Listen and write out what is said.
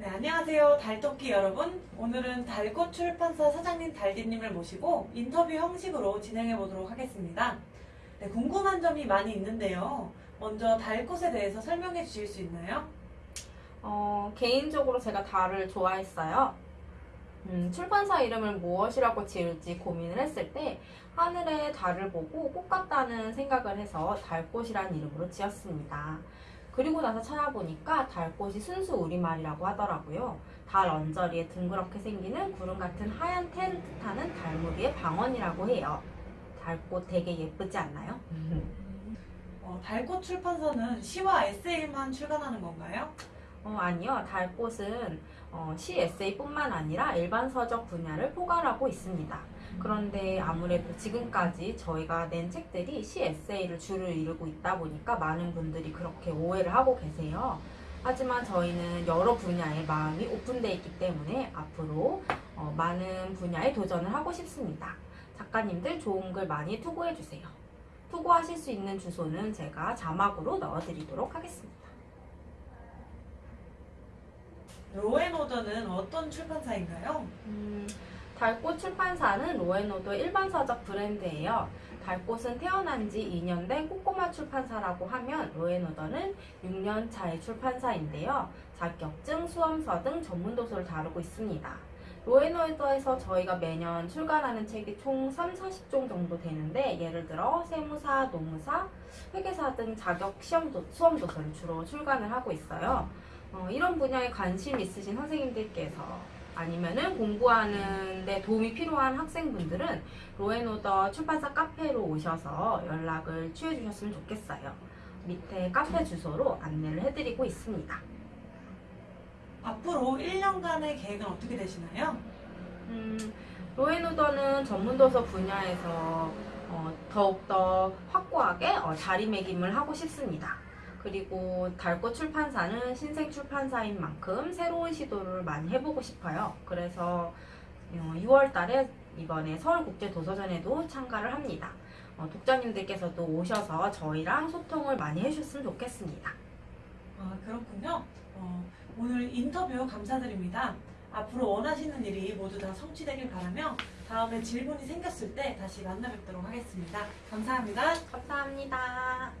네, 안녕하세요. 달토끼 여러분. 오늘은 달꽃 출판사 사장님 달디님을 모시고 인터뷰 형식으로 진행해 보도록 하겠습니다. 네, 궁금한 점이 많이 있는데요. 먼저 달꽃에 대해서 설명해 주실 수 있나요? 어, 개인적으로 제가 달을 좋아했어요. 음, 출판사 이름을 무엇이라고 지을지 고민을 했을 때 하늘에 달을 보고 꽃 같다는 생각을 해서 달꽃이라는 이름으로 지었습니다. 그리고 나서 찾아보니까 달꽃이 순수 우리말이라고 하더라고요. 달 언저리에 둥그렇게 생기는 구름 같은 하얀 텐트 타는 달무리의 방언이라고 해요. 달꽃 되게 예쁘지 않나요? 어, 달꽃 출판사는 시와 에세이만 출간하는 건가요? 어, 아니요. 달꽃은 어, 시 에세이뿐만 아니라 일반 서적 분야를 포괄하고 있습니다. 그런데 아무래도 지금까지 저희가 낸 책들이 시 에세이를 주를 이루고 있다 보니까 많은 분들이 그렇게 오해를 하고 계세요. 하지만 저희는 여러 분야에 마음이 오픈되어 있기 때문에 앞으로 어, 많은 분야에 도전을 하고 싶습니다. 작가님들 좋은 글 많이 투고해주세요. 투고하실 수 있는 주소는 제가 자막으로 넣어드리도록 하겠습니다. 로앤오더는 어떤 출판사인가요? 음, 달꽃 출판사는 로앤오더 일반 서적 브랜드예요. 달꽃은 태어난 지 2년 된 꼬꼬마 출판사라고 하면 로앤오더는 6년 차의 출판사인데요. 자격증, 수험서 등 전문 도서를 다루고 있습니다. 로앤오더에서 저희가 매년 출간하는 책이 총 3, 40종 정도 되는데 예를 들어 세무사, 노무사, 회계사 등 자격 시험 도, 수험 도서를 주로 출간을 하고 있어요. 어, 이런 분야에 관심 있으신 선생님들께서 아니면은 공부하는데 도움이 필요한 학생분들은 로앤오더 출판사 카페로 오셔서 연락을 취해 주셨으면 좋겠어요. 밑에 카페 주소로 안내를 해드리고 있습니다. 앞으로 1년간의 계획은 어떻게 되시나요? 음, 로앤오더는 전문도서 분야에서 어, 더욱더 확고하게 어, 자리매김을 하고 싶습니다. 그리고 달꽃 출판사는 신생 출판사인 만큼 새로운 시도를 많이 해보고 싶어요. 그래서 6월 달에 이번에 서울국제도서전에도 참가를 합니다. 어, 독자님들께서도 오셔서 저희랑 소통을 많이 해주셨으면 좋겠습니다. 아, 그렇군요. 어, 오늘 인터뷰 감사드립니다. 앞으로 원하시는 일이 모두 다 성취되길 바라며 다음에 질문이 생겼을 때 다시 만나 뵙도록 하겠습니다. 감사합니다. 감사합니다.